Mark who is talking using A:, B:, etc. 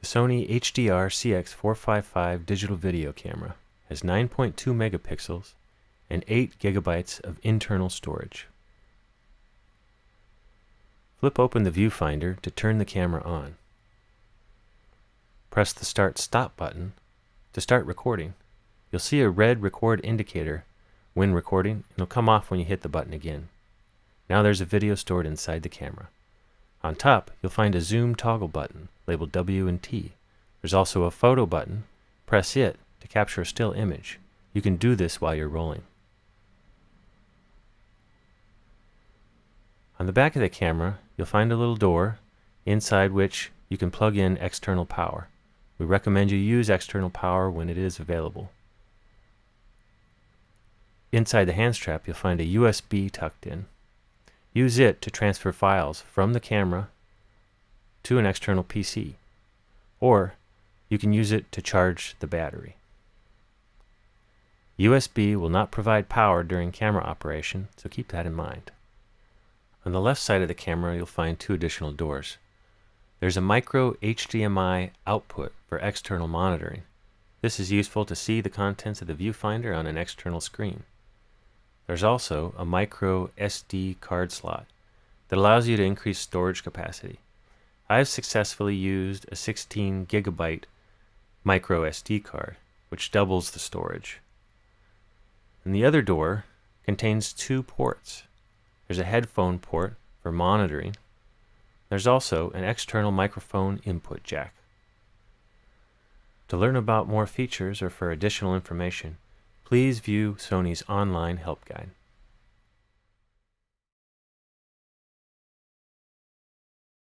A: The Sony HDR CX455 digital video camera has 9.2 megapixels and 8 gigabytes of internal storage. Flip open the viewfinder to turn the camera on. Press the Start Stop button to start recording. You'll see a red record indicator when recording, and it'll come off when you hit the button again. Now there's a video stored inside the camera. On top, you'll find a zoom toggle button labeled W and T. There's also a photo button. Press it to capture a still image. You can do this while you're rolling. On the back of the camera, you'll find a little door inside which you can plug in external power. We recommend you use external power when it is available. Inside the hand strap, you'll find a USB tucked in. Use it to transfer files from the camera to an external PC, or you can use it to charge the battery. USB will not provide power during camera operation, so keep that in mind. On the left side of the camera, you'll find two additional doors. There's a micro HDMI output for external monitoring. This is useful to see the contents of the viewfinder on an external screen. There's also a micro SD card slot that allows you to increase storage capacity. I've successfully used a 16 gigabyte micro SD card, which doubles the storage. And the other door contains two ports. There's a headphone port for monitoring. There's also an external microphone input jack. To learn about more features or for additional information, please view Sony's online help guide.